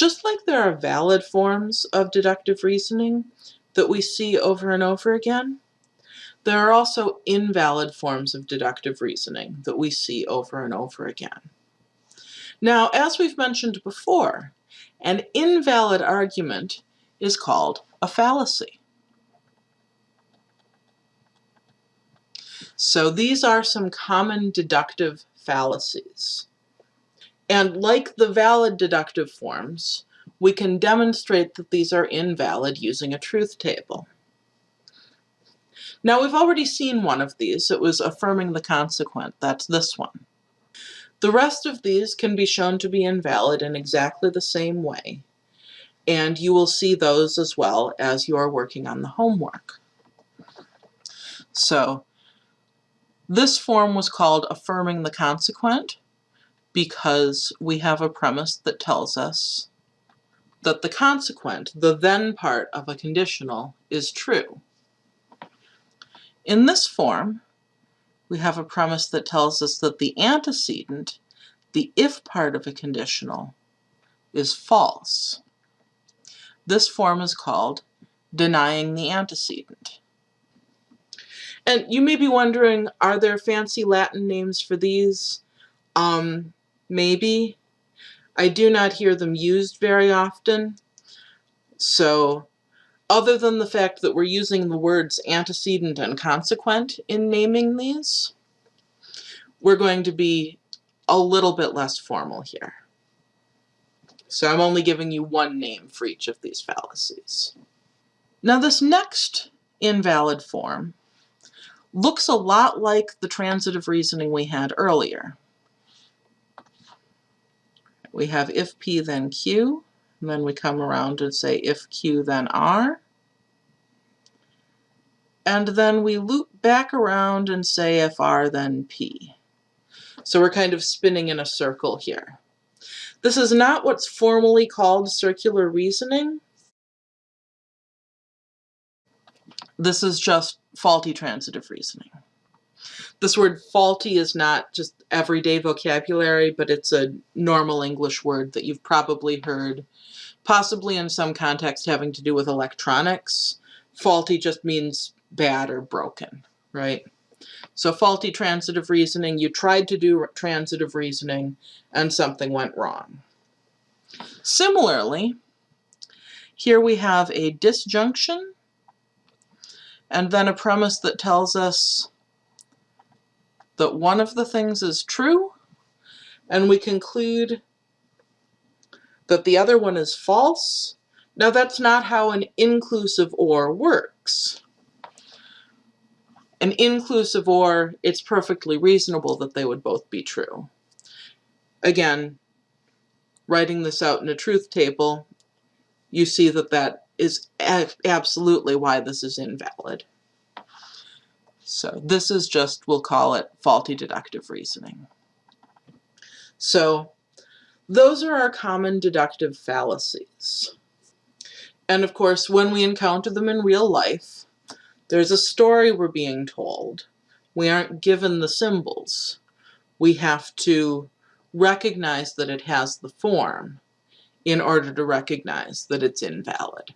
Just like there are valid forms of deductive reasoning that we see over and over again, there are also invalid forms of deductive reasoning that we see over and over again. Now, as we've mentioned before, an invalid argument is called a fallacy. So these are some common deductive fallacies. And like the valid deductive forms, we can demonstrate that these are invalid using a truth table. Now we've already seen one of these. It was affirming the consequent. That's this one. The rest of these can be shown to be invalid in exactly the same way. And you will see those as well as you are working on the homework. So this form was called affirming the consequent because we have a premise that tells us that the consequent, the then part of a conditional, is true. In this form, we have a premise that tells us that the antecedent, the if part of a conditional, is false. This form is called denying the antecedent. And you may be wondering, are there fancy Latin names for these? Um, maybe. I do not hear them used very often. So other than the fact that we're using the words antecedent and consequent in naming these, we're going to be a little bit less formal here. So I'm only giving you one name for each of these fallacies. Now this next invalid form looks a lot like the transitive reasoning we had earlier. We have if P then Q, and then we come around and say if Q then R. And then we loop back around and say if R then P. So we're kind of spinning in a circle here. This is not what's formally called circular reasoning. This is just faulty transitive reasoning. This word faulty is not just everyday vocabulary, but it's a normal English word that you've probably heard, possibly in some context having to do with electronics. Faulty just means bad or broken, right? So faulty transitive reasoning, you tried to do transitive reasoning and something went wrong. Similarly, here we have a disjunction and then a premise that tells us that one of the things is true, and we conclude that the other one is false. Now that's not how an inclusive OR works. An inclusive OR, it's perfectly reasonable that they would both be true. Again, writing this out in a truth table, you see that that is absolutely why this is invalid. So this is just, we'll call it faulty deductive reasoning. So those are our common deductive fallacies. And of course, when we encounter them in real life, there's a story we're being told. We aren't given the symbols. We have to recognize that it has the form in order to recognize that it's invalid.